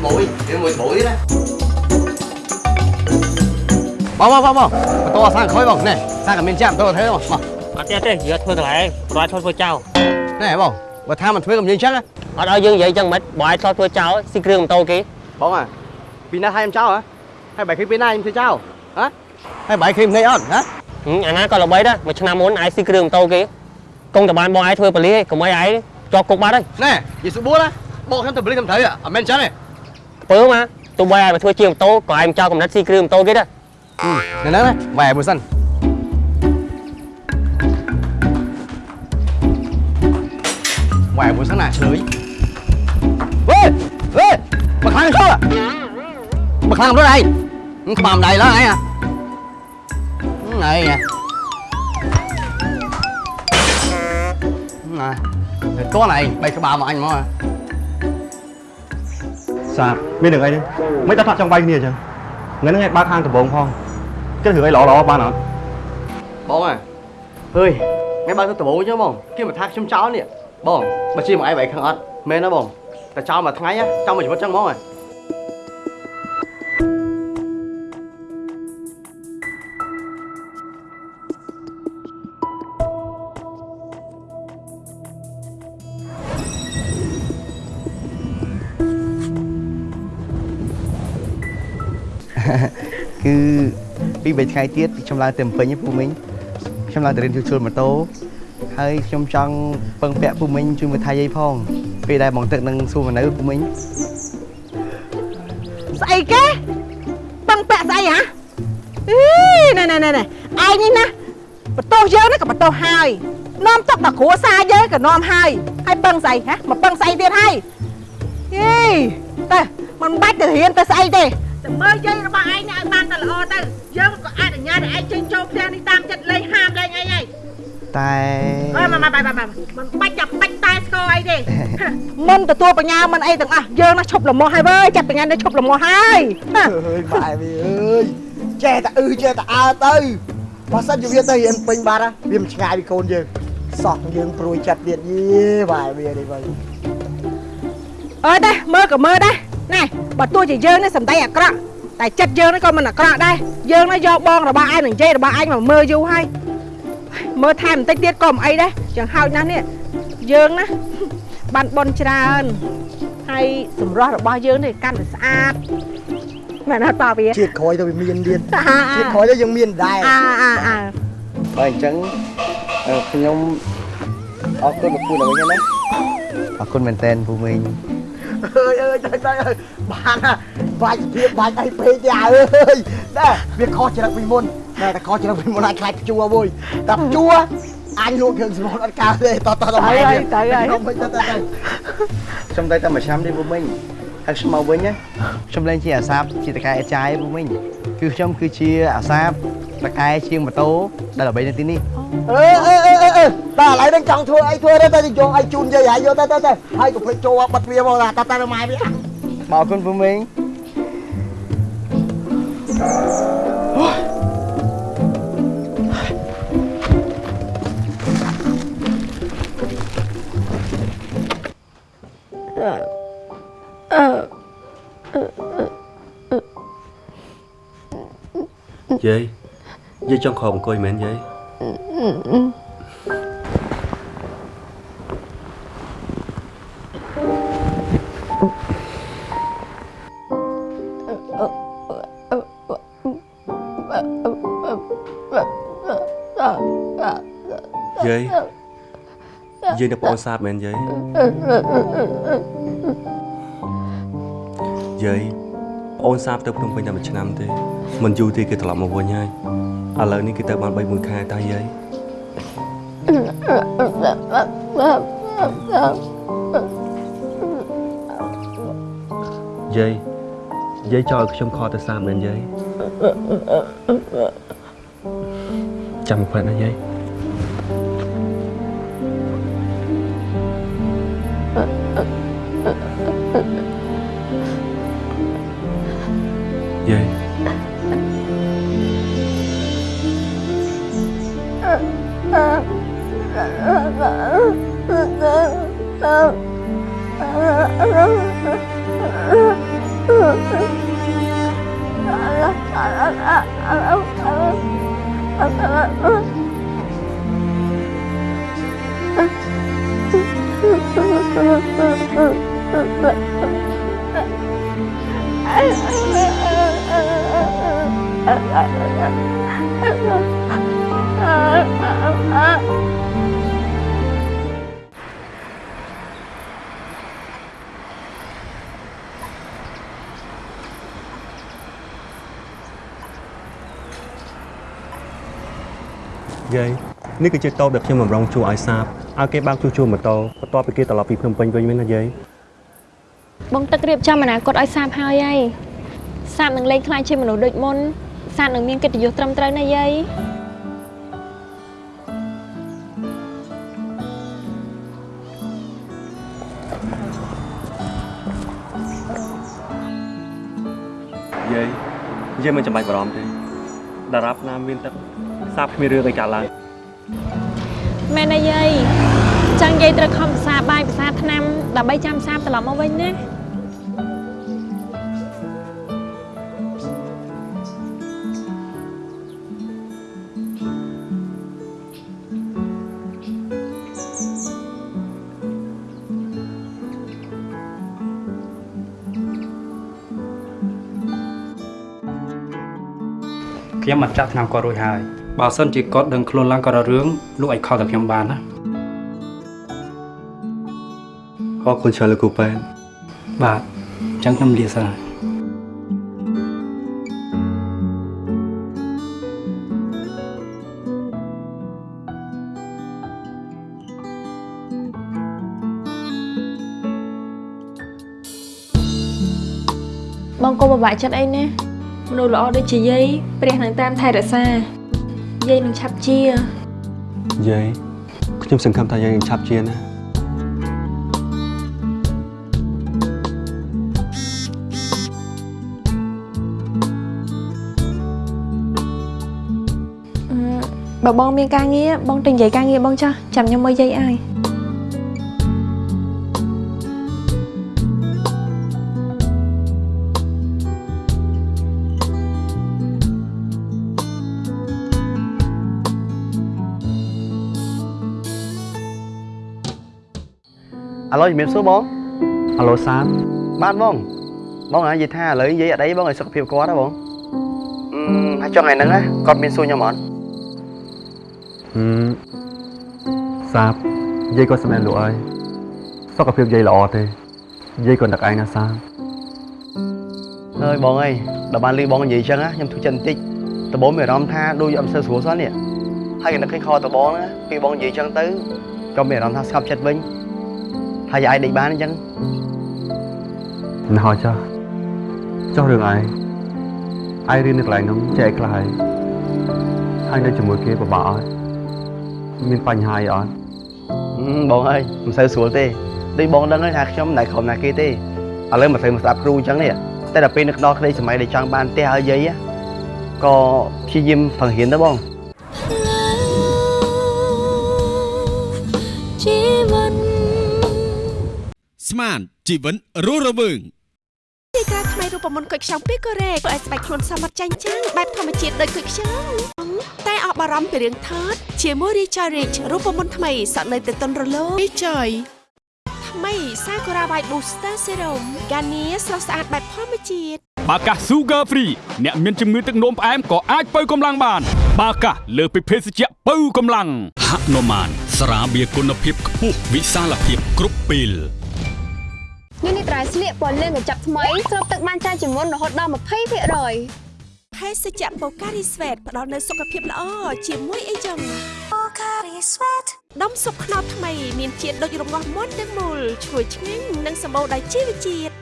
ត្បូងវាមួយត្បូងទៀតណាបងបងបងបងបន្ទោសាំងក្រោយបងណែសាំងក៏មានចាំបន្ទោធ្វើបងមកអត់ទេទេយកធ្វើកន្លែងប្រយធ្វើធ្វើចោលណែបងបើថាមិនធ្វើក៏មិនយើងចឹងណាអត់ឲ្យយើងនិយាយចឹងមិនបើឲ្យធ្វើធ្វើចោលស៊ីគ្រឿងម៉ូតូគេបងអាពីណាឲ្យខ្ញុំចោលហ៎ហើយបាយឃើញពីណាខ្ញុំធ្វើចោលហ៎ហើយបាយឃើញភ្នែកអត់ហ៎ហឹមអាណាក៏ល្បីដែរមួយឆ្នាំមុនឲ្យស៊ីគ្រឿងម៉ូតូគេកុំតបានបងឯងធ្វើប៉លីកុំឲ្យឯងជាប់គុកបាត់ហើយណែយីស្បួលណាបងខ្ញុំទៅបលិសខ្ញុំត្រូវអត់មែនចឹងទេ ពើមកទោះបីឲ្យមកធ្វើជាងម៉ូតូក៏ឯងចោលកំណត់ស៊ីគ្រឿងម៉ូតូគេដែរនៅហ្នឹងណាវ៉ែមួយសិនវ៉ែមួយសិនណាឆ្លើយវ៉េវ៉េមកខាងចូលមកខាងរត់ឯងក្បាលម្ដាយឡើយឯងអាឯងណាទៅតួឯងបីក្បាលមកអញមក សាបមានរឿងអីនេះមិនដល់ថាចង់វាយគ្នាអញ្ចឹងថ្ងៃហ្នឹងឯងបើកហាងដំបងផងគិតរឿងអីល្អល្អបានអត់បងអើអើយថ្ងៃបើកទៅដំបូងចឹងបងគេមកថាខ្ញុំចោលនេះបងបើជាមកឯងបែរខឹងអត់មែនណាបងតែចោលមួយថ្ងៃចោលមួយជីវិតចឹងហ្មងហ៎គឺ ពី3ថ្ងៃទៀតខ្ញុំឡើងទៅពេញពូមីងខ្ញុំឡើងទៅរៀនជួសជុលម៉ូតូហើយខ្ញុំចង់ពឹងពាក់ពូមីងជួយមើលថៃយាយផងពេលដែលបងទឹកនឹងសួរមកនៅពូមីងស្អីគេបឹងពាក់ស្អីហ៎អីណែណែណែណែឯងនេះណាបន្ទោសយើងនេះក៏បន្ទោសហើយនាំទុកដល់គ្រួសារយើងក៏នាំហើយហើយបឹងស្អីហ៎មកបឹងស្អីទៀតហើយអីតែមិនបាច់ទៅរៀនទៅស្អីទេតែមើលយាយរបស់ឯងនេះឲ្យបានតែល្អទៅ យើងក៏អនុញ្ញាតឲ្យឯងចេញចូលផ្ទះនេះតាមចិត្តលេងហាមលេងអីហើយតែអើមកមកមកមកមិនបាច់ចាំបាច់តែស្គរអីទេមិនទទួលបញ្ញាមិនអីទាំងអស់យើងណាឈប់លមោះហើយវើយចាត់បញ្ញានេះឈប់លមោះហើយណាអើយបែវាអើយចេះតែអឺចេះតែអើទៅបើសិនជាវាទៅរៀនពេញបាត់ណាវាមិនឆ្ងាយពីកូនយើងសោះយើងព្រួយចិត្តទៀតយេបែវានេះវិញអើយតែមើលក៏មើលដែរណែបើទោះជាយើងនេះសំដីអាក្រក់ តែចិត្តយើងនេះក៏មិនអាក្រក់ដែរយើងនេះយកបងរបស់ឯងនឹងនិយាយរបស់ឯងមកមើលយូរហើយមើលថែមបន្តិចទៀតក៏មិនអីដែរចឹងហោចណាស់នេះយើងណាបានបនច្រើនហើយសម្រស់របស់យើងនេះកាន់តែស្អាតមែនអត់ប៉ាវាជាតិក្រោយទៅវាមានទៀតអាជាតិក្រោយទៅយើងមានដែរអាអាអាបើអញ្ចឹងអឺខ្ញុំអរគុណពូដល់វិញណាអរគុណមែនតើពូមីង អើយអើយទៅទៅអើយបានណាបាច់ភាពបាច់អីពេកទេអើយណែវាខុសច្រឹកពីមុនណែតែខុសច្រឹកពីមុនអាចខ្លាចជួមួយតែជួអញលក់គ្រឿងសម្លអត់កើតទេតតតទៅហើយទៅហើយខ្ញុំមិនទៅទៅខ្ញុំទៅតែមួយឆ្នាំទេពូមីង ហើយខ្ញុំមកវិញណាខ្ញុំលេងជាអាសាបជាតកែអាចារ្យពូមីងគឺខ្ញុំគឺជាអាសាបតកែជាងម៉ូតូដែលល្បីនៅទីនេះអឺអឺអឺអឺអឺតែឥឡូវនេះចង់ធ្វើអីធ្វើទៅទៅយកឲ្យជូនយាយហើយយកទៅទៅទៅហើយកុំភ្លេចចូលបិទវាមកថាតតែម៉ែវាមកអរគុណពូមីងយាយយាយចង់ខកអង្គុយមែនយា យយាយយាយនៅប្អូនសាបមែនយាយ យាយប្អូនសាបទៅភ្នំពេញតែមួយឆ្នាំទេមិនយូរទេគេត្រឡប់មកវិញហើយឥឡូវនេះគេទៅបាន3 1ខែតើយាយយាយយាយចង់ឲ្យខ្ញុំខកទៅសាបមែនយាយចាំផ្លែណាយាយយាយ យា នេះគឺជាតោដែលខ្ញុំបំរុងជួឲ្យសាបឲ្យគេបើកជួសជុលម៉ូតូបន្ទាប់ពីគេត្រឡប់ពីភ្នំពេញវិញមែនណាយាយបងទឹករៀបចំអនាគតឲ្យសាបហើយហើយសាបនឹងលែងខ្លាចជាមនុស្សដូចមុនសាបនឹងមានកិត្តិយសត្រឹមត្រូវណាយាយយាយយាយមិនចាំបាច់បារម្ភទេតារាប់ណាមានទឹកសាបគ្មានរឿងអីកើតឡើង មែនណាយាយចង់យាយត្រូវខំភាសាបាយភាសាថ្នាំដើម្បីចាំសាបត្រឡប់មកវិញណាខ្ញុំអត់ចាក់ថ្នាំគាត់រួចហើយ បើសិនជាគាត់ដឹងខ្លួនឡើងក៏ររឿងលោកឲ្យខលតែខ្ញុំបានណាអរគុណច្រើនលោកគ្រូប៉ែនបាទអញ្ចឹងខ្ញុំលាសិនហើយបងកុំពិបាកចិត្តអីណាមនុស្សល្អដូចជាយាយព្រះនឹងតាមថែរក្សា យាយនឹងឆាប់ជាយាយខ្ញុំសង្ឃឹមថាយាយនឹងឆាប់ជាណាអឺបើបងមានការងារបងទៅនិយាយការងារបងចាស់ចាំខ្ញុំមើលយាយឲ្យ ឥឡូវជំរាបសួរបងហៅឡូសាបបាទបងបងណានិយាយថាឥឡូវនិយាយអត់អីបងឲ្យសុខភាពគាត់ណាបងអឺហើយចុងថ្ងៃហ្នឹងណាគាត់មានសួរខ្ញុំអត់ហឹមសាបយាយក៏សម្ដែងលោកហើយសុខភាពយាយល្អទេយាយក៏នឹកឯងណាសាបអើយបងអើយដល់បានលឺបងនិយាយអញ្ចឹងណាខ្ញុំទុកចិត្តបន្តិចដបូងមានអារម្មណ៍ថាដូចអត់សូវស្រួលសោះនេះហើយក៏នឹកឃើញខតបងណាពេលបងនិយាយអញ្ចឹងទៅក៏មានអារម្មណ៍ថាស្ងប់ចិត្តវិញ ហើយអាចដេកបានអញ្ចឹងណោះចុះចុះរឿងឯងឯងរៀននៅកន្លែងនោះចេះឲ្យខ្លះហើយហើយនៅជាមួយគេពិបាកអត់មានបញ្ហាអីអត់ហឹមបងអើយមិនសូវស្រួលទេដូចបងដឹងហើយថាខ្ញុំមិនដែលក្រុមណាគេទេឥឡូវមកត្រូវមកស្ដាប់គ្រូអញ្ចឹងនេះតែដល់ពេលនឹកដល់ក្តីសម័យដែលចង់បានផ្ទះឲ្យយាយក៏ព្យាយាមបង្រៀនទៅបង ស្មានជីវិនរស់រវើងទីការថ្មីរូបមន្តគុយខ្ចង់ពីកូរ៉េធ្វើឲ្យស្បែកខ្លួនសមត្ថចាញ់ចាំងបែបធម្មជាតិដូចគុយខ្ចង់តែអបបារម្ភពីរឿងថតជាមួយ Recharge Rich រូបមន្តថ្មីសក់នៅទៅតុនរលោង Recharge ថ្មី Sakura White Booster Serum កានីស្រស់ស្អាតបែបធម្មជាតិបាកាស Sugar Free អ្នកមានជំងឺទឹកនោមផ្អែមក៏អាចបើកម្លាំងបាន បាកាសលើសពីភេសជ្ជៈបើកម្លាំងហនុមានស្រាបៀរគុណភាពខ្ពស់វិសាលភាពគ្រប់ពេល នេះនេះត្រៃស្លៀកពណ៌លឿងកញ្ចប់ថ្មីស្រូបទឹកបានច្រើនជាងមុនរហូតដល់20%ហើយភេសជ្ជៈ Pocari Sweat ផ្ដល់នូវសុខភាពល្អជាមួយអីចឹង Pocari Sweat ដុំស៊ុបខ្នុរថ្មីមានជាតិដូចរងាស់មុនទាំងមូលឈ្ងុយឆ្ងាញ់និងសម្បូរដោយជីវជាតិ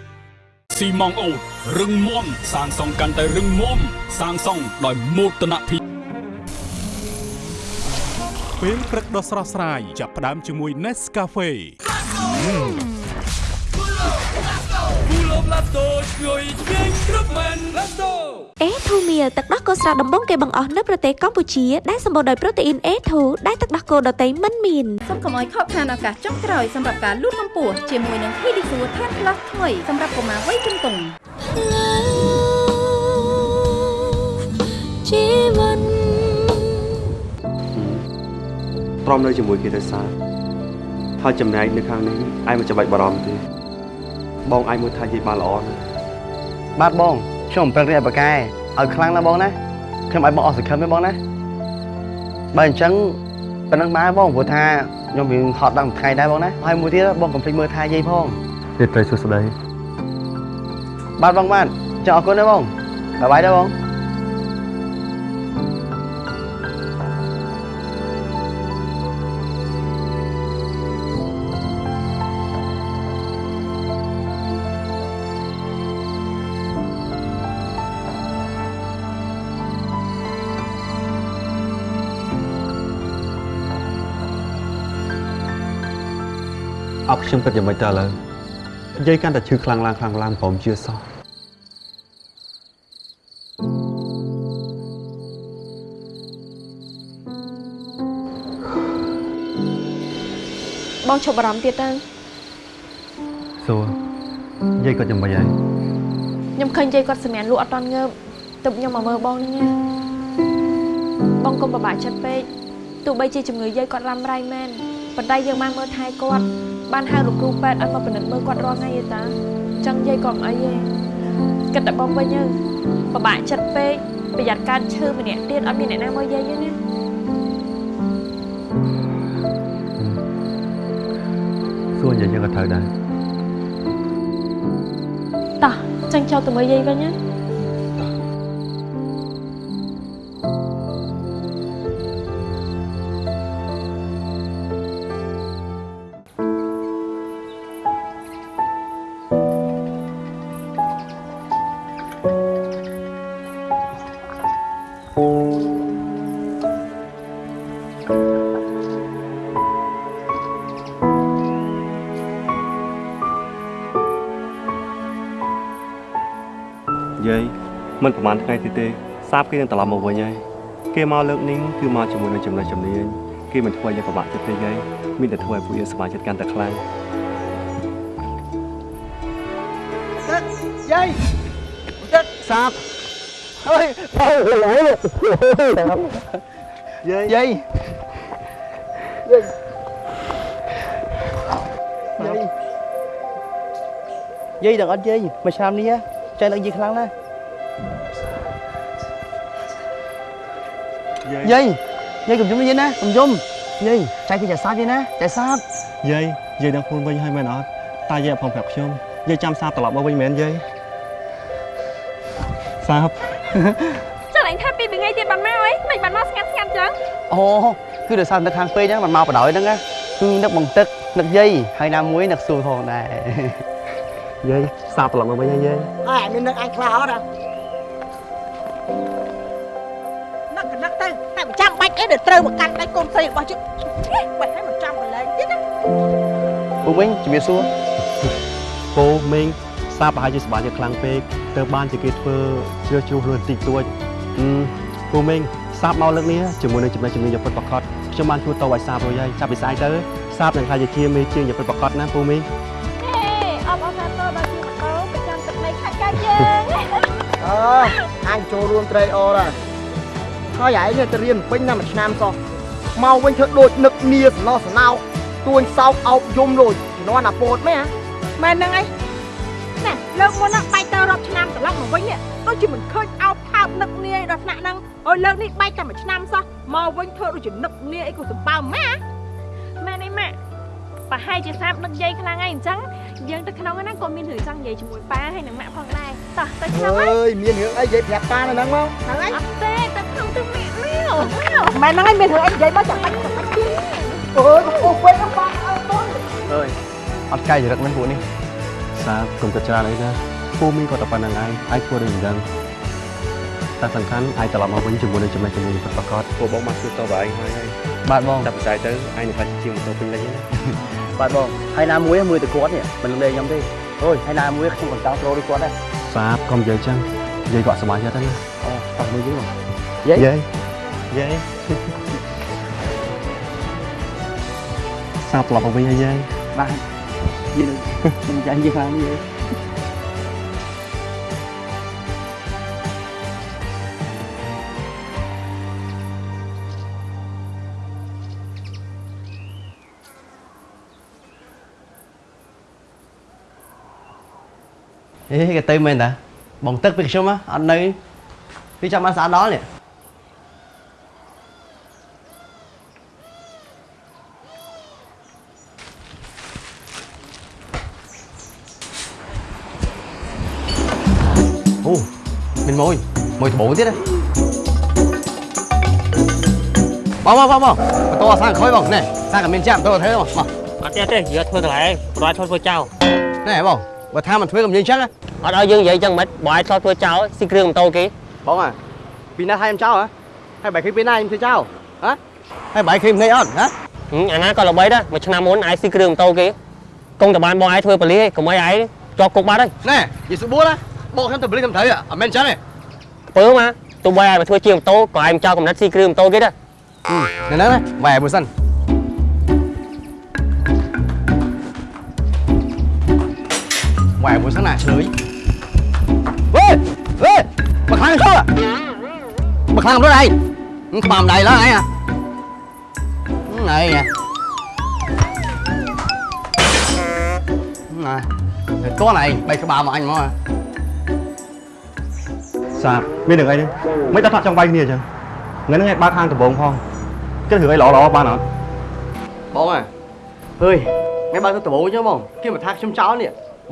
ស៊ីម៉ងអូតរឹងមាំសាងសង់កាន់តែរឹងមាំសាងសង់ដោយមោទនភាពពេលព្រឹកដ៏ស្រស់ស្រាយចាប់ផ្ដើមជាមួយ Nescafe អេធូមៀទឹកដោះគោស្រស់ដំបងគេបង្អស់នៅប្រទេសកម្ពុជាដែលសម្បូរដោយប្រូតេអ៊ីន A2 ដែលទឹកដោះគោដតៃមិនមានសូមកុំឲ្យខកខានឱកាសចុងក្រោយសម្រាប់ការលូតកម្ពស់ជាមួយនឹង Pedisure ថែម Plus ថ្មីសម្រាប់កុមារវ័យជំទង់ជីវិតទ្រាំនៅជាមួយគេទៅសើហើយចំណែកនៅខាងនេះឯងមិនចាំបាច់បារម្ភទេ បងឯងមើលថានិយាយបានល្អណាស់បាទបងខ្ញុំអំពិលរៀបបកែឲ្យខ្លាំងណាស់បងណាខ្ញុំឲ្យបងអស់សង្ឃឹមទេបងណាបើអញ្ចឹងប៉ណ្ណឹងបានបងព្រោះថាខ្ញុំវាហត់ដល់មួយថ្ងៃដែរបងណាហើយមួយទៀតបងកុំភ្លេចមើលថាយាយផងរាត្រីសួស្តីបាទបងបាទចង់អរគុណណាបងបាយបាយដែរបង បខ្ញុំគិតយ៉ាងម៉េចតើឥឡូវយាយកាន់តែឈឺខ្លាំងឡើងខ្លាំងឡើងព្រមជឿសោះបងឈប់បារម្ភទៀតទៅសួរយាយគាត់យ៉ាងម៉េចហើយខ្ញុំឃើញយាយគាត់សម្រានលក់អត់តន់ងើបទើបខ្ញុំមកមើលបងហ្នឹងណាបងកុំពិបាកចិត្តពេកទោះបីជាជំងឺយាយគាត់រ៉ាំរ៉ៃមែនប៉ុន្តែយើងបានមើលថែគាត់ បានហៅលោកគ្រូពេទ្យឲ្យមកពិនិត្យមើលគាត់រាល់ថ្ងៃទេតាអញ្ចឹងយាយក៏មិនអីទេគិតតែបងវិញទៅពិបាកចិត្តពេកប្រយ័ត្នកើតឈឺម្នាក់ទៀតអត់មានអ្នកណាមកយាយទេណាសួរនិយាយយើងក៏ត្រូវដែរតោះចឹងចូលទៅមើលយាយវិញណា មិនប្រហែលថ្ងៃទៀតទេសាបគេនឹងត្រឡប់មកវិញហើយគេមកលើកនេះគឺមកជាមួយនឹងចំណុចជំនាញគេមិនធ្វើឲ្យយើងពិបាកចិត្តទេយាយមានតែធ្វើឲ្យពួកយើងសប្បាយចិត្តកាន់តែខ្លាំងទឹកយាយទឹកសាបអើយអូឡៃយាយយាយយាយយាយយាយដឹងអត់យាយមួយឆ្នាំនេះចែកនឹងយាយខ្លាំងណាស់ យាយយាយកុំយំយាយណាកុំយំយាយចែកពីចាសាបយាយណាចាសាប យាយយាយដឹងខ្លួនវិញហើយមែនអត់តែយាយអត់ផងប្រាប់ខ្ញុំយាយចាំសាបត្រឡប់មកវិញមែនយាយសាប ចាឡើងថាពីពីថ្ងៃទៀតបានមកអីមិនបានមកស្ងាត់ស្ងាត់ចឹង អូគឺដោយសារនៅខាងពេកហ្នឹងมันមកបដ ாய் ហ្នឹងណាគឺនឹកបងទឹកនឹកយាយហើយណាមួយនឹកសួរផងដែរ យាយសាបត្រឡប់មកវិញហើយយាយ អើមាននឹកអញខ្លះអត់ ទៅតែមិនចាំបាច់អីដែលត្រូវមកកាន់ដៃកូនស្រីរបស់ជិះបាច់ឲ្យមិនចាំកន្លែងទៀតណាពូវិញជំរាបសួរពូមេងសាបប្រហែលជាសប្បាយចិត្តខ្លាំងពេកទៅបានជាគេធ្វើជ្រើសជ្រុះខ្លួនតិចតួចអឺពូមេងសាបមកលើកនេះជាមួយនឹងចំណេះជំនាញយ៉ាងពិតប្រាកដខ្ញុំបានជួយតឲ្យសាបរួចហើយចាប់ពីស្អែកទៅសាបនឹងខ្លាចជាជាមេជាងយ៉ាងពិតប្រាកដណាពូមេងហេអបអរសាទរដល់ជាម៉ូតូប្រចាំទឹកដីខាត់កើតយើងអើអញចូលរួមត្រេកអរដែរ ហើយឯងនេះទៅរៀនពេញណាមួយឆ្នាំសោះមកវិញធ្វើដូចនឹកនីសណោះសណោទួញសោកអោបយំលួចជំនាន់អាពោតមែនមែនហ្នឹងអីណែលើកមុនហ្នឹងបែកទៅរាប់ឆ្នាំត្រឡប់មកវិញនេះដូចជាមិនឃើញអោបថើបនឹកនីអីដល់ថ្នាក់ហ្នឹងអើយលើកនេះបែកតែមួយឆ្នាំសោះមកវិញធ្វើដូចជានឹកនីអីក៏សម្បើមម៉ាម៉ែនេះម៉ាក់ ប្រហែលជាសាបនឹកយាយខ្លាំងហើយអញ្ចឹងយើងទៅក្នុងហ្នឹងក៏មានរឿងចង់និយាយជាមួយប៉ាហើយនឹងម៉ាក់ផងដែរតោះទៅក្នុងហើយអើយមានរឿងអីនិយាយប្រាប់ប៉ានៅហ្នឹងមកហ្នឹងហើយអត់ទេទៅក្នុងទៅម៉ាក់មកមែនហ្នឹងហើយមានរឿងអីនិយាយមកចាំបាច់ចាំបាច់ទេអើយអូពេកហ្នឹងប៉ាអើតូនអើយអត់កាយចរិតមិនពួកនេះសាបកុំទៅច្រើនអីណាពូមីងក៏តែប៉ុណ្្នឹងឯងអាចធ្វើដូចមិនដឹងតែសំខាន់អាចត្រឡប់មកវិញជាមួយនឹងចំណេះជំនាញពិតប្រាកដពួកបងមកជួយតបឯងហើយហើយបាទបងចាប់ពីស្អែកទៅឯងនឹងខ្លាចជាងម៉ូតូពេញលេញណា បាទបងហើយណាមួយមើលទៅគាត់នេះមិនលេងខ្ញុំទេអូយហើយណាមួយខ្ញុំក៏ចង់ចូលដូចគាត់ដែរសាបកុំនិយាយចឹងយាយក៏អត់សប្បាយចិត្តដែរណាអូតោះមើលយីបងយាយយាយយាយសាបត្រឡប់មកវិញហើយយាយបាទយាយនឹងមិនចាញ់យាយខ្លាំងនេះយាយ អេគេទៅមែនតាបងទឹកពីខ្ញុំហ៎អត់នៅពីចាំបានស្អាតដល់នេះអូមានមួយមួយត្បូងទៀតណាបងបងបងបងបន្តអាសាំងក្រោយបងណែសាំងក៏មានចាំទៅធ្វើបងមកអត់ទេទេយកធ្វើកន្លែងប្រយធ្វើធ្វើចោលណែបង បើថាមិនធ្វើក៏មិនយើងចឹងណាអត់ឲ្យយើងនិយាយចឹងមិនបើឲ្យឆ្លធ្វើចោលស៊ីគ្រឿងម៉ូតូគេបងអាពីណាឲ្យខ្ញុំចោលហ៎ហើយបែរឃើញពីណាខ្ញុំធ្វើចោលហ៎ហើយបែរឃើញភ្នែកអត់ហ៎ហឹមអាណាក៏ល្បីដែរមួយឆ្នាំមុនឯងស៊ីគ្រឿងម៉ូតូគេកុំតែបានបងឯងធ្វើបលីកុំឲ្យឯងជាប់គុកបាត់ហើយណែយីសុបួរណាបងខ្ញុំទៅបលិសខ្ញុំត្រូវអត់មែនចឹងទេពើមកទោះបីឯងមកធ្វើជាងម៉ូតូក៏ឯងចោលកំណត់ស៊ីគ្រឿងម៉ូតូគេដែរនៅហ្នឹងណាបែរមួយសិន បែរមួយសិនណាឆ្លើយវេវេមកខាងចូលមកខាងរត់ឯងខ្មាំដៃឡើយឯងណៃណៃណៃទៅតោះណៃបែកក្បាលមកអញមកសាបមានរឿងអីនេះមិនដល់ថាចង់វាយគ្នាអញ្ចឹងថ្ងៃហ្នឹងឯងបើកខាងដំបងផងគិតរឿងអីល្អល្អ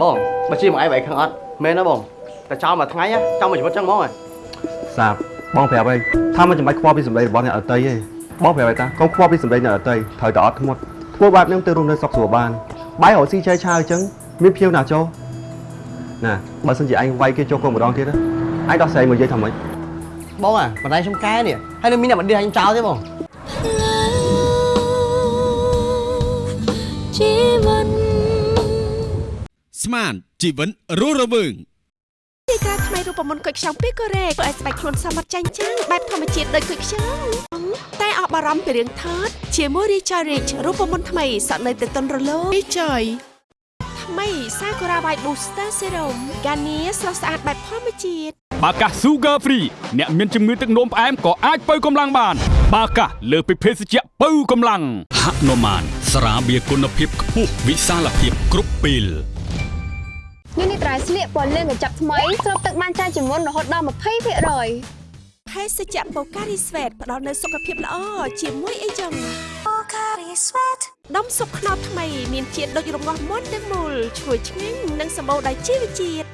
បានអត់បងអើអើយថ្ងៃបើកទៅដំបូងចឹងបងគេមកថាខ្ញុំចោលនេះបងបើជាមកឯងបែកខាងអត់មែនណាបងតែចោលមួយថ្ងៃចោលមួយជីវិតចឹងហ្មងហ៎សាបបងប្រាប់អីថាមិនចាំបាច់ខ្វល់ពីសម្ដីរបស់អ្នកអតីទេបងប្រាប់អីតាកុំខ្វល់ពីសម្ដីអ្នកអតីត្រូវតែអត់ធ្មត់ធ្វើបែបហ្នឹងទៅរស់នៅសុខស្រួលបានបាយរកស៊ីចែកឆាវអញ្ចឹងមានភៀវណាចូលណាបើសិនជាឯងវាយគេចូលគុកម្ដងទៀតណាឯងដោះស្រាយមកនិយាយថាម៉េចបងអាបណ្ដៃខ្ញុំកែនេះហើយនៅមានអ្នកបណ្ដេញខ្ញុំចោលទេបងជីវិត ស្មានជីវិតរស់រវើងទីក្រាថ្មីរូបមន្តគុយខ្ចង់ពីកូរ៉េធ្វើឲ្យស្បែកខ្លួនសមត្ថចាញ់ចាំងបែបធម្មជាតិដូចគុយខ្ចង់តែអស់បារម្ភពីរឿងថតជាមួយ Richard Rich រូបមន្តថ្មីសក់នៅទៅទន់រលោង Richard ថ្មី Sakura White Booster Serum ហ្គានីស្រស់ស្អាតបែបធម្មជាតិបាកា Sugar Free អ្នកមានជំងឺទឹកនោមផ្អែមក៏អាចបើកម្លាំងបាន បាកាលើសពីភេសជ្ជៈបើកម្លាំងហនុមានស្រាបៀរគុណភាពខ្ពស់វិសាលភាពគ្រប់ពេល នេះនេះត្រៃស្លៀកពណ៌លឿងកញ្ចប់ថ្មីស្រូបទឹកបានច្រើនជាងមុនរហូតដល់20%ភេសជ្ជៈ Pocari Sweat ផ្ដល់នូវសុខភាពល្អជាមួយអីចឹង Pocari Sweat ដុំស៊ុបខ្នុរថ្មីមានជាតិដូចរងាស់មុនទាំងមូលឈ្ងុយឆ្ងាញ់និងសម្បូរដោយជីវជាតិ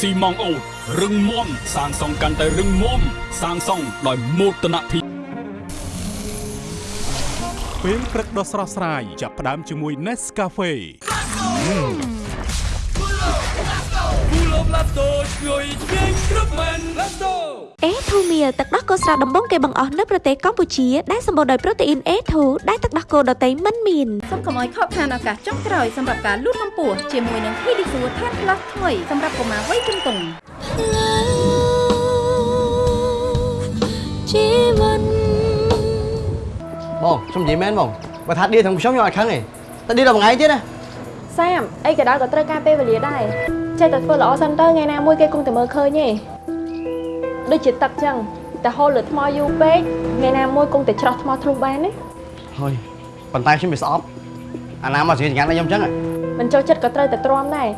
ស៊ីម៉ងអូតរឹងមាំសាងសង់កាន់តែរឹងមាំសាងសង់ដោយមោទនភាពពេលព្រឹកដ៏ស្រស់ស្រាយចាប់ផ្ដើមជាមួយ Nescafe អេធូមៀទឹកដោះគោស្រស់ដំបងគេបង្អស់នៅប្រទេសកម្ពុជាដែលសម្បូរដោយប្រូតេអ៊ីន A2 ដែលទឹកដោះគោដតៃមិនមានសូមកុំឲ្យខកខានឱកាសចុងក្រោយសម្រាប់ការលូតកម្ពស់ជាមួយនឹង Pedisure Tan Plus ថ្មីសម្រាប់កុមារវ័យជំទង់ជីវិតបងខ្ញុំនិយាយមែនបងបើថាឌីទាំងខ្ញុំខ្ញុំអត់ខឹងទេតែឌីដល់មួយថ្ងៃទៀតណាសាមអីក៏ដោយក៏ត្រូវការពេលវេលាដែរ ចេះតែធ្វើល្អសិនទៅថ្ងៃណាមួយគេគង់តែមើលឃើញទេដូចជាទឹកចឹងតែហូរលើថ្មយូរពេកថ្ងៃណាមួយគង់តែច្រោះថ្មធ្លុះបានទេហើយប៉ុន្តែខ្ញុំវាស្អប់អាណាមកជិះញ៉ាំដល់ខ្ញុំចឹងហ៎មិនចូលចិត្តក៏ត្រូវតែទ្រាំដែរ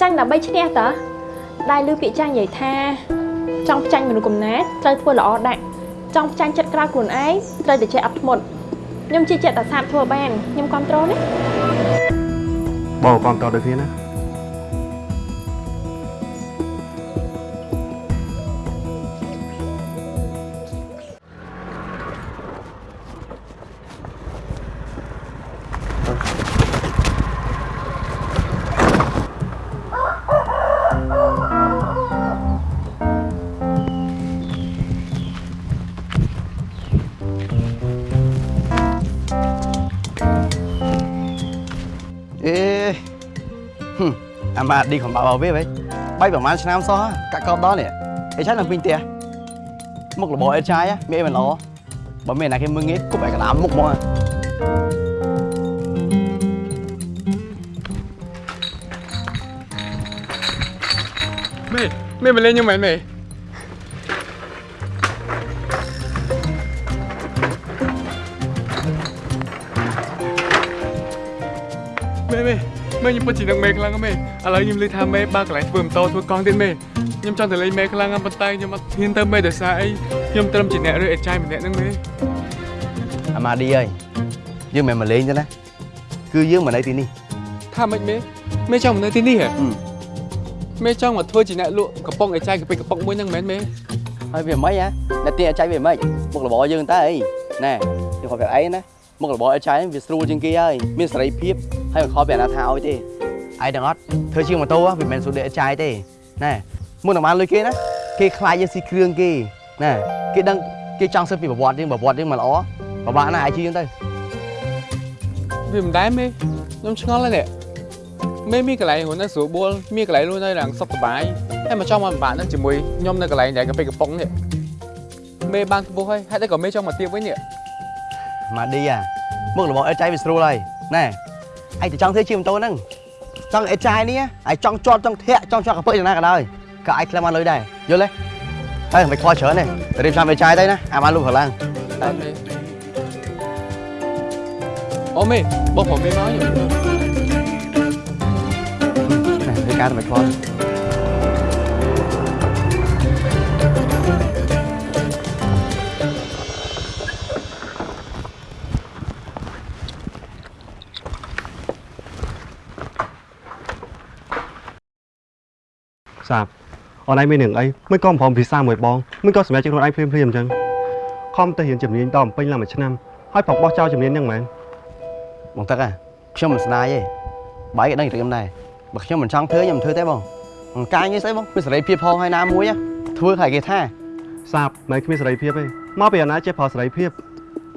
ចាញ់ដើម្បីឈ្នះតើដែលឮពាក្យចាញ់និយាយថាចង់ផ្ចាញ់មនុស្សកំណាចត្រូវធ្វើល្អដាក់ចង់ផ្ចាញ់ចិត្តក្រៅខ្លួនឯងត្រូវតែចេះអត់ធ្មត់ខ្ញុំជឿជាក់តែសាបធ្វើបានខ្ញុំគ្រប់គ្រងណាបងគាំទ្រដូចគ្នាណា មអាម៉ាឌីខំបាក់បោវាវិញបាយប្រហែលឆ្នាំសោះកាក់កបដល់នេះអីឆាននៅពេញផ្ទះមុខរបរអេតឆាយមានអីមិនល្អបើមានណាគេមើងងាយគប់ឲ្យកណ្ដាលមុខហ្មងមេមេមកលេងខ្ញុំមែនមេ ខ្ញុំពិតជានឹកមេខ្លាំងណាស់មេឥឡូវខ្ញុំលឺថាមេបើកន្លែងធ្វើម៉ូតូធ្វើកង់ទៀតមេខ្ញុំចង់ទៅលេងមេខ្លាំងណាស់ប៉ុន្តែខ្ញុំអត់ហ៊ានទៅមេដោយសារអីខ្ញុំត្រឹមជាអ្នករើអេចាយម្នាក់ហ្នឹងមេអាម៉ាឌីអើយយើងមិនមកលេងទេណាគឺយើងមកនៅទីនេះថាម៉េចមេមេចង់មកនៅទីនេះហ៎មេចង់មកធ្វើជាអ្នកលក់កំប៉ុងអេចាយកាពិកំប៉ុងមួយហ្នឹងមែនមេហើយវាមិនហ៎អ្នកទីអាចចៃវាមិនមុខរបរយើងតើអីណែខ្ញុំខកប្រាប់អីណាមុខរបរអាចចៃវាស្រួលជាងគេហើយមានសេរីភាព ហើយមិនខកពីអាណាថាឲ្យទេឯងទាំងអត់ធ្វើជាងម៉ូតូវាមិនមែនស្រួលដូចអាចចៃទេណែមុននឹងបានលុយគេណាគេខ្លាចយើងស៊ីគ្រឿងគេណែគេដឹងគេចង់សឹកពីប្រវត្តិយើងប្រវត្តិយើងមិនល្អពិបាកណាស់អាចជឿយើងទៅវាមិនដែរមេខ្ញុំឆ្ងល់ហើយនេះមេមានកន្លែងហ្នឹងនៅស្រួលបួលមានកន្លែងលួចនៅឡើងសុខសប្បាយហើយមកចង់មកពិបាកហ្នឹងជាមួយខ្ញុំនៅកន្លែងដែលកាពិកំប៉ុងនេះមេបានខ្ពស់ហើយហេតុអីក៏មេចង់មកទៀបវិញនេះម៉ាឌីអាមុខរបរអាចចៃវាស្រួលហើយណែ ឯងទៅចង់ធ្វើជាងម៉ូតូហ្នឹងចង់អេចាយនេះឯងចង់ជាប់ចង់ធាក់ចង់ជាប់កពើយ៉ាងណាក៏ដោយក៏ឯងខ្លះបានលុយដែរយល់ទេហើយមិនខ្វល់ច្រើនទេទៅរៀបចំអេចាយទៅណាអាបានលុបប្រឡាំងតែមេអូមេបងប្រុសមេមកខ្ញុំណែធ្វើការទៅមិនខ្វល់ សាបអនឯងមានរឿងអីមិនក៏ប្រមភាសាមួយបងមិនក៏សម្រាប់ខ្លួនឯងភ្លាមភ្លាមអញ្ចឹងខំទៅរៀនជំនាញតបំពេញឡើងមួយឆ្នាំហើយប្រកបោះចោលជំនាញហ្នឹងមែនបងទឹកហ่ะខ្ញុំមិនស្ដាយទេបាយក៏ដឹងរឿងខ្ញុំដែរបើខ្ញុំមិនចង់ធ្វើខ្ញុំមិនធ្វើទេបងបង្ការងារស្អីបងមានសេរីភាពផងហើយណាមួយហ៎ធ្វើឲ្យគេថាសាបមិនគ្មានសេរីភាពទេមកពីអាណាចេះប្រើសេរីភាព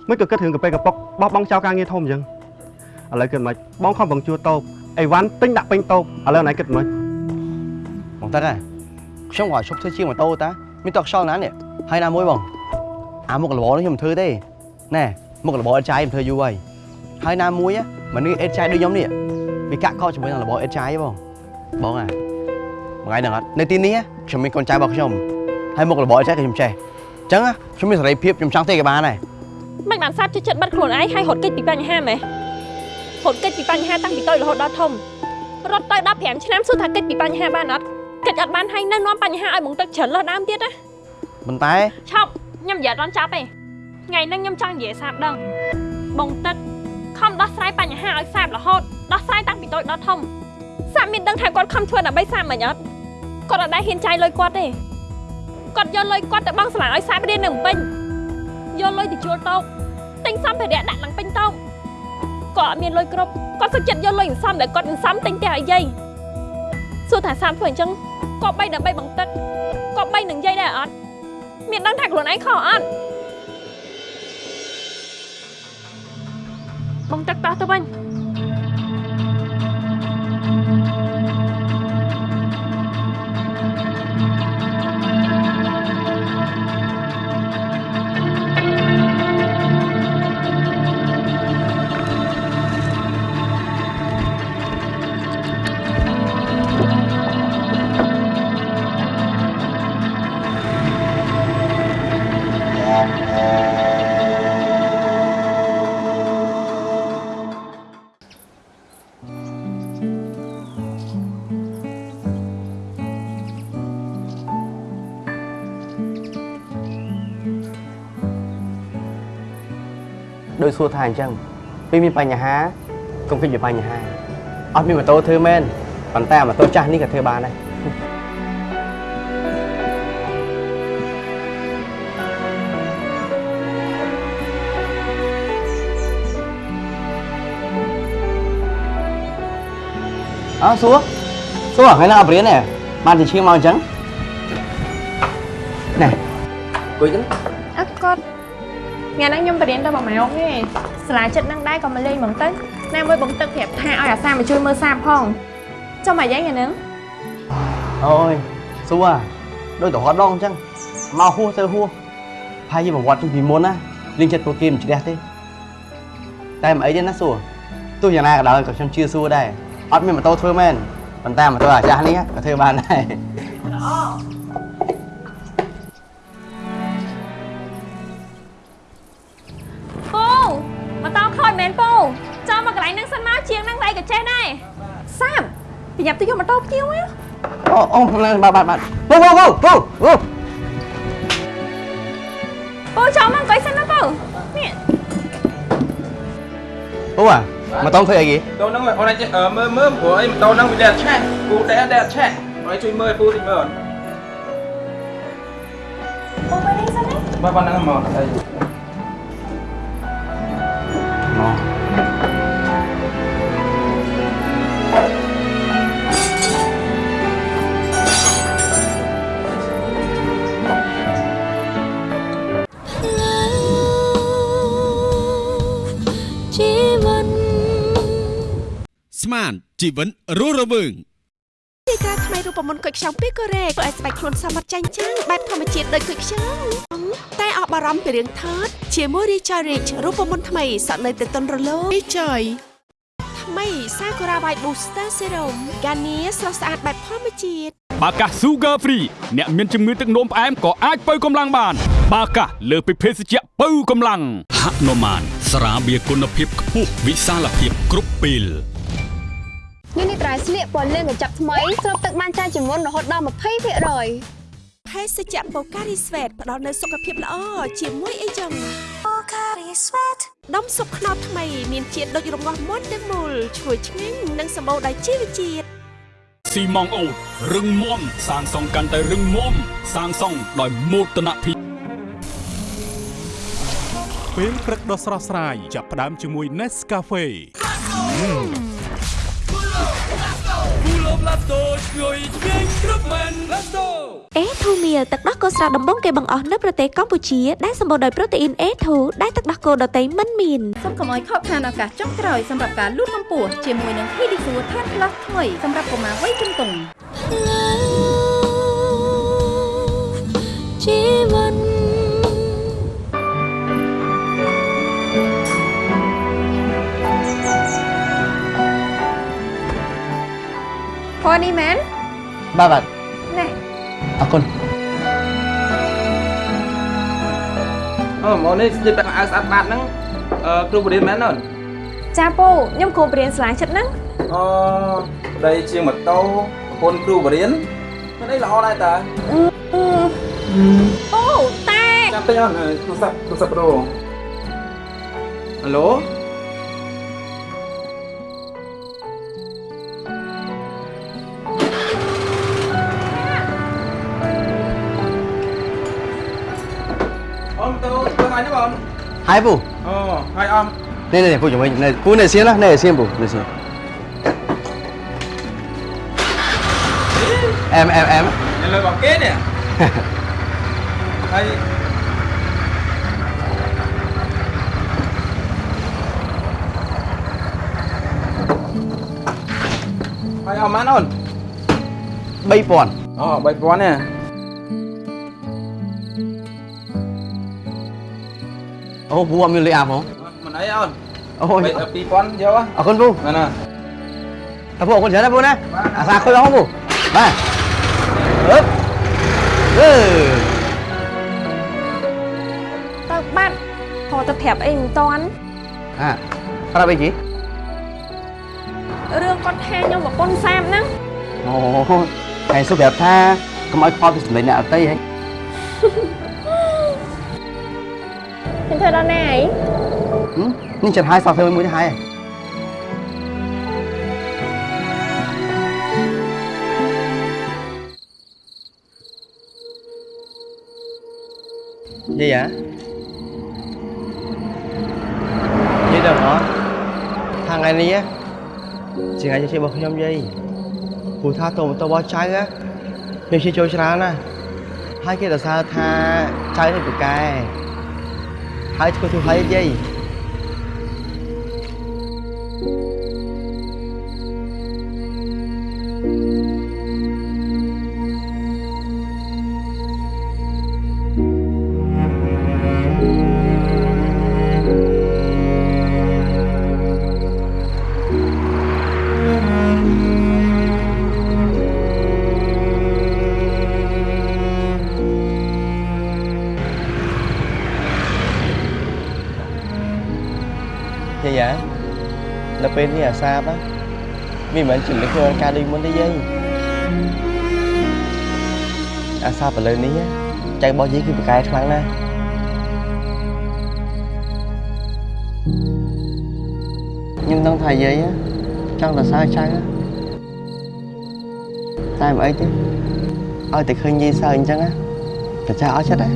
មិនក៏គិតរឿងកាពេកកប៉ុកបោះបង់ចោលការងារធំអញ្ចឹងឥឡូវគិតមិនបងខំបង្ជួតោបអីវ៉ាន់ទិញដាក់ពេញតោបឥឡូវណៃគិតមិន បងទឹកហ่ะខ្ញុំក៏ឈប់ធ្វើជាងម៉ូតូតាមានតខ្យល់ណាស់នេះហើយណាមួយបងអាមុខរបរនេះខ្ញុំមិនធ្វើទេណែមុខរបរអេតចាយខ្ញុំធ្វើយូរហើយហើយណាមួយហ៎មនុស្សអេតចាយដូចខ្ញុំនេះវាកាក់កោជាមួយនឹងរបរអេតចាយបងបងអាមួយថ្ងៃហ្នឹងអត់នៅទីនេះខ្ញុំមានកូនចៅរបស់ខ្ញុំហើយមុខរបរអេតចាយក៏ខ្ញុំចេះអញ្ចឹងខ្ញុំមានសេរីភាពខ្ញុំចង់ទេក៏បានដែរមិនបានសាបជិតចិត្តបាត់ខ្លួនឯងហើយរត់គេចពីបញ្ហាម៉េះរត់គេចពីបញ្ហាតាំងពីតូចរហូតដល់ធំរត់ទៅ15ឆ្នាំសួរថាគេចពីបញ្ហាបានអត់ គេចអត់បានហើយនៅនាំបញ្ហាឲ្យបងទឹកច្រើនលើសដើមទៀតណាប៉ុន្តែឈប់ខ្ញុំនិយាយអត់ដល់ចាប់ទេថ្ងៃហ្នឹងខ្ញុំចង់និយាយសាបដឹងបងទឹកខំដោះស្រាយបញ្ហាឲ្យសាបរហូតដោះស្រាយតាំងពីតូចដល់ធំសាបមានដឹងថាគាត់ខំធ្វើដើម្បីសាបមិនអត់គាត់អត់ដែលហ៊ានចាយលុយគាត់ទេគាត់យកលុយគាត់ទៅបង់ស្លាឲ្យសាបរៀននៅភ្នំពេញយកលុយទៅជួលតោកទិញសម្ភារៈដាក់ឡើងពេញតោកគាត់អត់មានលុយគ្រប់គាត់សុខចិត្តយកលុយសំដែលគាត់សំទិញផ្ទះឲ្យយាយ សួរថាសាបធ្វើអញ្ចឹងក៏បីដើម្បីបងទឹកក៏បីនឹងយាយដែរអត់មានដឹងថាខ្លួនឯងខុសអត់បងទឹកតោះទៅវិញ សួរថាអញ្ចឹងពេលមានបញ្ហាកុំគិតពីបញ្ហាអត់មានម៉ូតូធ្វើមែនប៉ុន្តែម៉ូតូចាស់នេះក៏ធ្វើបានដែរអើសួរសួរថ្ងៃណាអត់រៀនទេបានជាឈៀងមកអញ្ចឹងណែគួយទៅអត់គាត់ ថ្ងៃហ្នឹងខ្ញុំបរៀនទៅ1ម៉ោងទេសាលាចិត្តហ្នឹងដែរក៏មកលេងហ្មងទៅណាមួយបងទឹកប្រាប់ថាឲ្យអាសាមកជួយមើលសាផងចុះមកយ៉ាងថ្ងៃហ្នឹងអូយសួរដូចទៅហត់ដងអញ្ចឹងមកហួសទៅហួសផាយប្រវត្តិពីមុនណាលេងចិត្តពួកគេមិនជ្រះទេតែមិនអីទេណាសួរទោះយ៉ាងណាក៏ដោយក៏ខ្ញុំជឿសួរដែរអត់មានម៉ូតូធ្វើមែនប៉ុន្តែម៉ូតូអាចាស់នេះក៏ធ្វើបានដែរពូ ម៉ូតូភ្ញៀវណាអូអូបាទបាទបាទពូពូពូពូពូពូចូលមកអង្គុយសិនណាពូនេះពូអាមកតង់ធ្វើអីគេតោហ្នឹងអូនអាចមើលមើលព្រោះអីម៉ូតូហ្នឹងវាដែរឆេះពូដែរដែរឆេះអូនជួយមើលពូតិចមើលពូមកនេះសិនណាបាទបាទហ្នឹងមកអីជី ស្មានជីវិតរស់រវើងទីតាថ្មីរូបមន្តគុយខ្ចង់ពីកូរ៉េធ្វើឲ្យស្បែកខ្លួនសមត្ថចាញ់ចាំងបែបធម្មជាតិដូចគុយខ្ចង់តែអបអរំពីរឿងថតជាមួយ Richard Rich រូបមន្តថ្មីសក់នៅទៅតុនរលោង Richard ថ្មី Sakura White Booster Serum ហ្គានីស្រស់ស្អាតបែបធម្មជាតិបាកា Sugar Free អ្នកមានជំងឺទឹកនោមផ្អែមក៏អាចបើកម្លាំងបាន បាកាលើសពីភេសជ្ជៈបើកម្លាំងហនុមានស្រាបៀរគុណភាពខ្ពស់វិសាលភាពគ្រប់ពេល នេះនេះត្រៃស្លៀកពណ៌លឿងកញ្ចប់ថ្មីស្រូបទឹកបានច្រើនជាងមុនរហូតដល់20%ភេសជ្ជៈ Pocari Sweat ផ្ដល់នូវសុខភាពល្អជាមួយអីចឹង Pocari Sweat ដុំស៊ុបខ្នុរថ្មីមានជាតិដូចរងាស់មុនទាំងមូលឈ្ងុយឆ្ងាញ់និងសម្បូរដោយជីវជាតិស៊ីម៉ងអូតរឹងមាំសាងសង់កាន់តែរឹងមាំសាងសង់ដោយមោទនភាពពេលព្រឹកដ៏ស្រស់ស្រាយចាប់ផ្ដើមជាមួយ Nescafe គូ លបឡាតូជួយញញគ្រប់មែនឡាតូអេធូមៀលទឹកដោះគោស្រស់ដំបងគេបង្អស់នៅប្រទេសកម្ពុជាដែលសម្បូរដោយប្រូតេអ៊ីន A2 ដែលទឹកដោះគោដតៃមិនមានសូមកុំឲ្យខកខានឱកាសចុងក្រោយសម្រាប់ការលូតកម្ពស់ជាមួយនឹង Pedisure Tan Plus ថ្មីសម្រាប់កុមារវ័យជំទង់ជីវិត ពណ៌នេះមែនបាទបាទណែអរគុណអូមកនេះស្ទាបពាក់អាវស្អាតបាតហ្នឹងអឺគ្រូបរិញ្ញាមែនអូនចាពូខ្ញុំគ្រូបរៀនស្លាចិត្តហ្នឹងអូប្តីជាងម៉ូតូប្រពន្ធគ្រូបរិញ្ញាមិនអីល្អដែរតាអូតែចាំតិចអូនទូរស័ព្ទទូរស័ព្ទប្រូហៅឡូ អូម៉ូតូធ្វើអីហ្នឹងបងហើយពូអូហើយអមនេះនេះពូជំនួយនេះពូនេះសៀនណានេះសៀនពូនេះសៀនអែ អូពូអត់មានលុយអាប់ហ៎មិនអីអូនអូយ2000យកហ៎អរគុណពូណាណាអរពូអរគុណច្រើនណាពូណាអាសាខុយផងពូបាទអឺអឺទៅបាត់ខទៅប្រាប់អីមិនតាន់អាប្រាប់អីគេរឿងគាត់ថាខ្ញុំប្រពន្ធសាមហ្នឹងអូហើយសុខប្រាប់ថាកុំឲ្យខ្វល់ពីសម្លេងអ្នកអតីហ៎ ខ្ញុំធ្វើដល់ណាអីនេះចិត្តហើយសោះធ្វើមួយទៅហើយយាយអាយាយដឹងអត់ថាថ្ងៃនេះជាថ្ងៃជិះរបស់ខ្ញុំយាយពូថាតោម៉ូតូរបស់ចៅខ្ញុំជិះចូលច្រើនណាស់ហើយគេសរសើរថាចៅនេះពូកែ ហើយធ្វើ ធ្វើហើយយាយយាយអាដល់ពេលនេះអាសាបណាយមានមិនជំនឿខ្លួនការដូចមុនទេយាយអាសាបលើនេះចៅរបស់យាយគឺប្រកែខ្លាំងណាស់ខ្ញុំដឹងថាយាយចង់តែសើចៅតែមិនអីទេឲ្យតែឃើញយាយសើអញ្ចឹងណាប្រចាអស់ចិត្តណា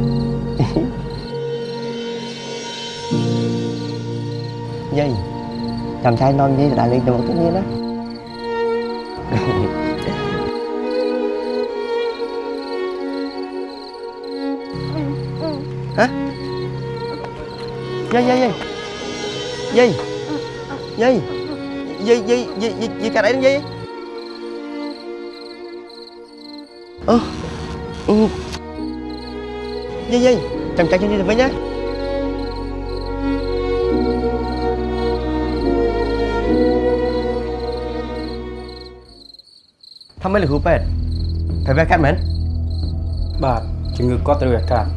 យាយ ចាំចៃនាំយាយទៅដើរលេងទៅមុខទៀតយាយណាហ៎យាយយាយយាយយាយយាយយាយយាយយាយ ថាមិនលោកគ្រូពេទ្យត្រូវវះកាត់មែនបាទជំងឺគាត់ត្រូវវះកាត់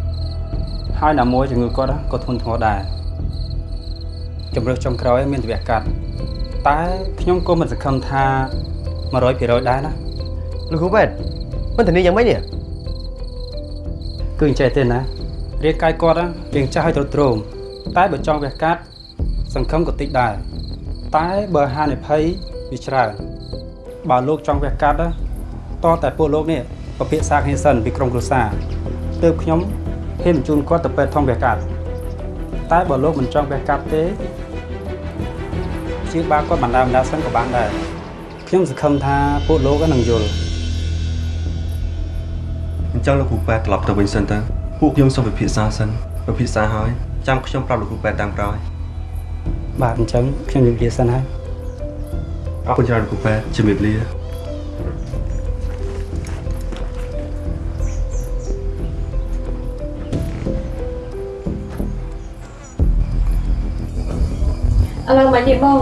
ហើយណាមួយជំងឺគាត់ក៏ធ្ងន់ធ្ងរដែរជំរឿសចុងក្រោយមានតែវះកាត់តែខ្ញុំក៏មិនសង្ឃឹមថា100%ដែរណាលោកគ្រូពេទ្យមិនធានាយ៉ាងម៉េចនេះគឺអញ្ចេះទេណារាងកាយគាត់រៀងចាស់ហើយទ្រុឌទ្រោមតែបើចង់វះកាត់សង្ឃឹមក៏តិចដែរតែបើហានិភ័យវាច្រើន បើលោកចង់វះកាត់តតែពួកលោកនេះពិភាក្សាគ្នាសិនពីក្រុមគ្រួសារទើបខ្ញុំហ៊ានបញ្ជូនគាត់ទៅពេទ្យធំវះកាត់តែបើលោកមិនចង់វះកាត់ទេជាបាគាត់បណ្ដាបណ្ដាសិនក៏បានដែរខ្ញុំសង្ឃឹមថាពួកលោកនឹងយល់អញ្ចឹងលោកគ្រូប៉ែត្រឡប់ទៅវិញសិនទៅពួកខ្ញុំសូមពិភាក្សាសិនពិភាក្សាហើយចាំខ្ញុំប្រាប់លោកគ្រូប៉ែតាមក្រោយបាទអញ្ចឹងខ្ញុំនិយាយសិនហើយ អរគុណច្រើនលោកគ្រូប៉ែជំរាបលាឥឡូវមិននេះបង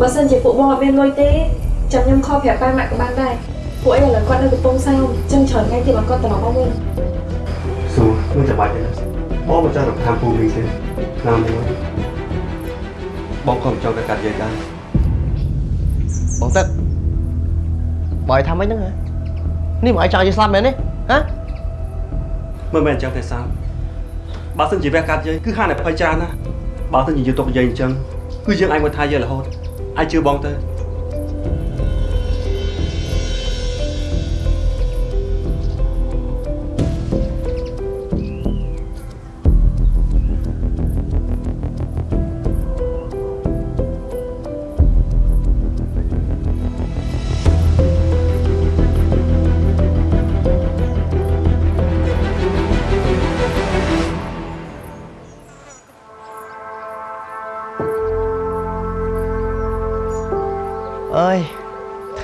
បើសិនជាពួកបងអត់មានលុយទេចាំខ្ញុំខលប្រាប់ប៉ាម៉ាក់ក៏បានដែរពួកអីឥឡូវគាត់នៅកំពង់សោមចឹងច្រើនថ្ងៃទៀតមកគាត់ត្រឡប់មកវិញសួរមិនចាំបាច់ទេបងមិនចង់រំខានពូមីងទេណាមួយបងក៏មិនចង់តែកាត់យាយដែរ បងទឹកបើឲ្យថាម៉េចហ្នឹងហ៎នេះមកឲ្យចង់យាយស្លាប់មែនទេហ៎មិនមែនអញ្ចឹងទេសាមបើសិនជាវះកាត់យាយគឺហានិភ័យច្រើនណាស់បើសិនជាយើងទុកយាយអញ្ចឹងគឺយើងអាចមកថាយាយរហូតអាចជឿបងទៅ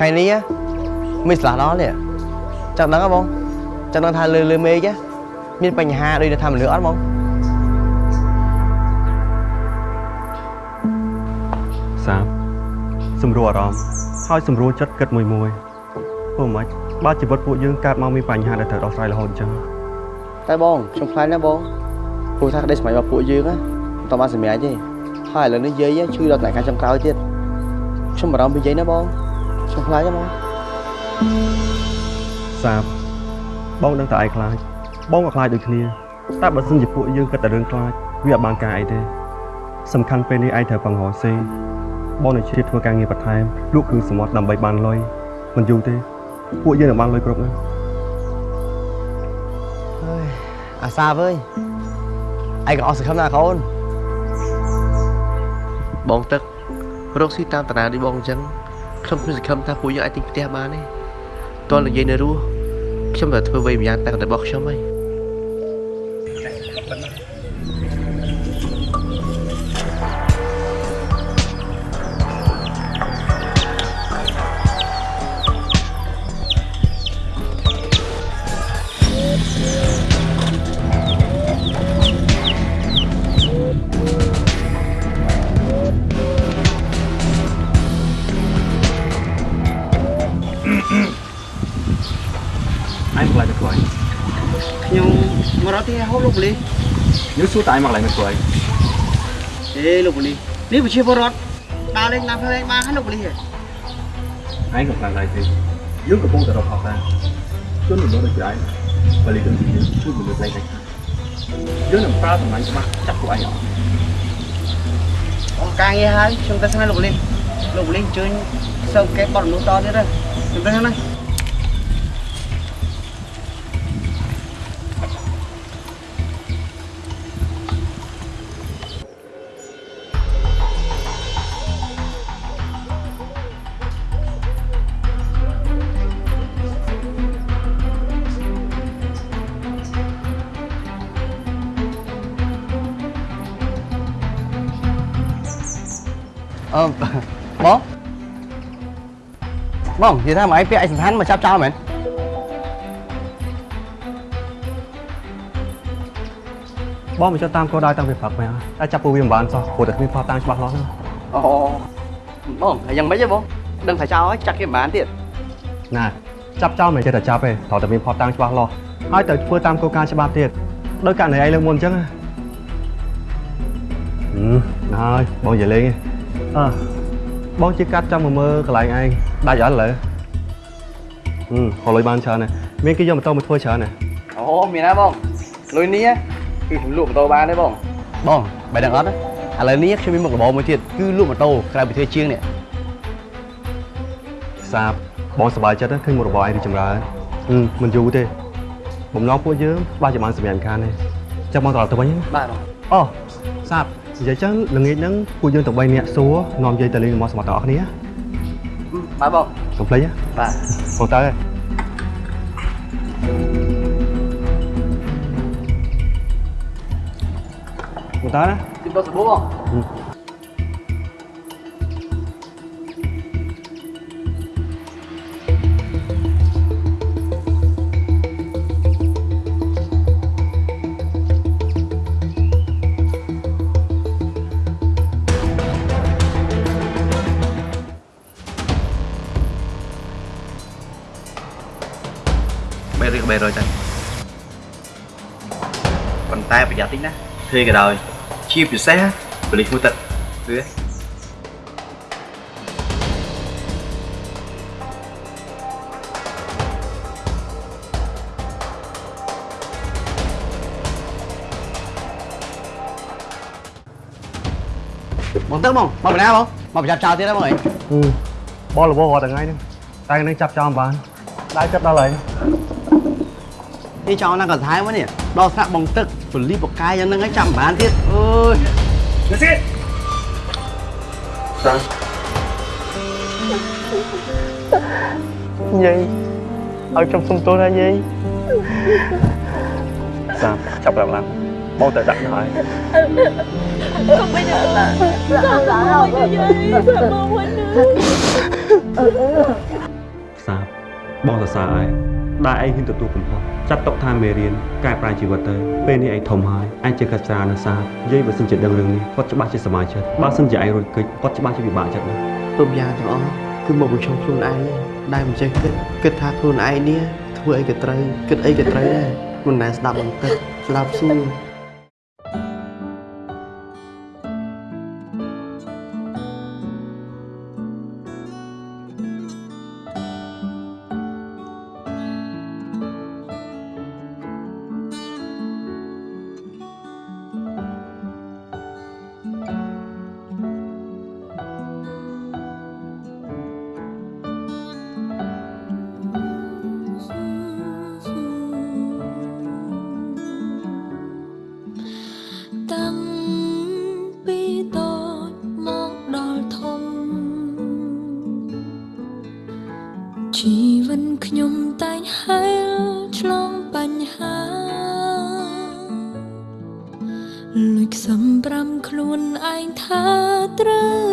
ថ្ងៃនេះមានស្លាស់ដល់នេះចង់ដឹងហ៎បងចង់ដឹងថាលើលើមេឃមានបញ្ហាដូចថាមនុស្សអត់បងសាមសម្រួលអារម្មណ៍ហើយសម្រួលចិត្តគិតមួយមួយព្រោះមិនបើជីវិតពួកយើងកើតមកមានបញ្ហាដែលត្រូវដោះស្រាយរហូតអញ្ចឹងតែបងខ្ញុំខ្លាចណាស់បងព្រោះថាក្តីសម័យរបស់ពួកយើងណាមិនតបានសម្រេចទេហើយឥឡូវនេះយាយឈឺដល់តែការចុងក្រោយទៀតខ្ញុំបារម្ភពីយាយណាបង ខ្ញុំខ្លាចណាស់បងសាមបងដឹងតែឯងខ្លាចបងក៏ខ្លាចដូចគ្នាតែបើសិនជាពួកយើងគិតតែរឿងខ្លាចវាអត់បានការអីទេសំខាន់ពេលនេះឯងត្រូវបង្ហោសេបងនឹងជ្រៀតធ្វើការងារបន្ថែមលក់គ្រឿងសមុទ្រដើម្បីបានលុយមិនយូរទេ ពួកយើងនឹងបានលុយគ្រប់ណាស់ហើយអាសាអើយឯងក៏អស់សង្ឃឹមណាកូនបងទឹករកស៊ីតាមតារាដូចបងអញ្ចឹង ខ្ញុំគ្មានសង្ឃឹមថាពួកយើងអាចទិញផ្ទះបានទេតើនិយាយនៅរស់ខ្ញុំតែធ្វើអ្វីម្យ៉ាងតែរបស់ខ្ញុំហីឯ mà đó thì hốt lúc lý nếu xuống tại mặc lại mặt cười thế lúc lý nếu mà chưa vô rót đào lên làm thêm ba hết lúc lý rồi anh cũng làm lại thì dưới cái bông tờ đọc học ra xuống mình đó được trái và lý tưởng gì nữa xuống mình được lấy thành dưới làm sao thằng anh mà chắc của anh ạ ông ca nghe hai chúng ta sang lúc lý lúc lý chơi sau cái bọn nó to nữa rồi chúng ta sang đây lên lục lên chơi sâu cái bọn nó to nữa đây chúng ta sang đây Ờ, bố Bông, thì sao mà anh biết anh hắn mà chắp cho mày បងមិនចង់តាមគោលដៅតាំងពីព្រឹកមែនតែចាប់ពួកវាមិនបានសោះព្រោះតែគ្មានផតតាំងច្បាស់លាស់ហ្នឹង Ồ, bông, là dần mấy chứ bông Đừng phải cho ấy, chắc cái bán tiền ណាចាប់ចោលមិនចេះតែចាប់ទេត្រូវតែមានផតតាំងច្បាស់លាស់ហើយត្រូវធ្វើតាមគោលការណ៍ច្បាប់ទៀតដោយករណីឯងលើកមុនអញ្ចឹងណាហឹមណាហើយបងនិយាយលេងទេ អើបងជាកាត់ចាំមកមើលកន្លែងឯងដាច់អត់ឥឡូវហឹមខលុយបានច្រើនណាស់មានគេយកម៉ូតូមកធ្វើច្រើនណាស់ Ồ, mình á bông Lôi ní á Cứ lụa một tô bán đấy bông Bông, mày đừng ớt á À lời ní cho mình một cái bò mới thiệt Cứ lụa một tô, cái này bị thuê chiêng nè សាបបងសប្បាយចិត្តណាស់ឃើញមុខរបរឯងរីកចម្រើនហឹមមិនយូរទេបំណងពួកយើងច្បាស់ជាបានសម្រាប់ការនេះចាំបងត្រឡប់ទៅវិញណា Bạn bông អូសាប និយាយចឹងល្ងាចហ្នឹងពួកយើងទាំង3នាក់សួរនាំយាយទៅលេងល្មមសមត្ថទាំងអស់គ្នាបាទបងកុំភ្លេចណាបាទបងទៅហើយបងតើណាទីបោះសាប៊ូបង 300ទៅប៉ុន្តែប្រយ័ត្នតិចណាធេក៏ដោយជាពិសេសបលិសមួយទឹកគឺបងទៅបងមកបណ្ណាបងមកប្រចាំចោលទៀតហ្នឹងបងអីបងលវររាល់ថ្ងៃហ្នឹងតែនឹងចាប់ចោលបានដៃចាប់ដល់ហើយ Đi cho nó còn thái quá nè Đo sạc bông tức Rồi lý một cái cho nó ngay chậm bán tiết Ôi Let's get សាយាយឲ្យខ្ញុំសុំទោសណាយាយសាបចាប់ឡើងឡើងបងទៅដាក់ទៅហើយ Không bây giờ là Sao sao rồi vậy Sao mong quên được សាបបងសរសើរឯង ដែលឯងហ៊ានទទួលកំហុសចាត់ទុកថាមេរៀនកែប្រែជីវិតទៅពេលនេះឯងធំហើយឯងជាកាត់ស្រានៅសាបយាយបើសិនជាដឹងរឿងនេះគាត់ច្បាស់ជាសប្បាយចិត្តបើសិនជាឯងរួចកិច្ចគាត់ច្បាស់ជាពិបាកចិត្តណាស់គ្រប់យ៉ាងទាំងអស់គឺមកបញ្ឈប់ខ្លួនឯងដែលមិនចេះគិតគិតថាខ្លួនឯងនេះធ្វើអីក៏ត្រូវគិតអីក៏ត្រូវដែរមិនដែលស្ដាប់បន្តិចស្ដាប់សួរ លួចខ្សំប្រាំខ្លួនឯងថាត្រូវ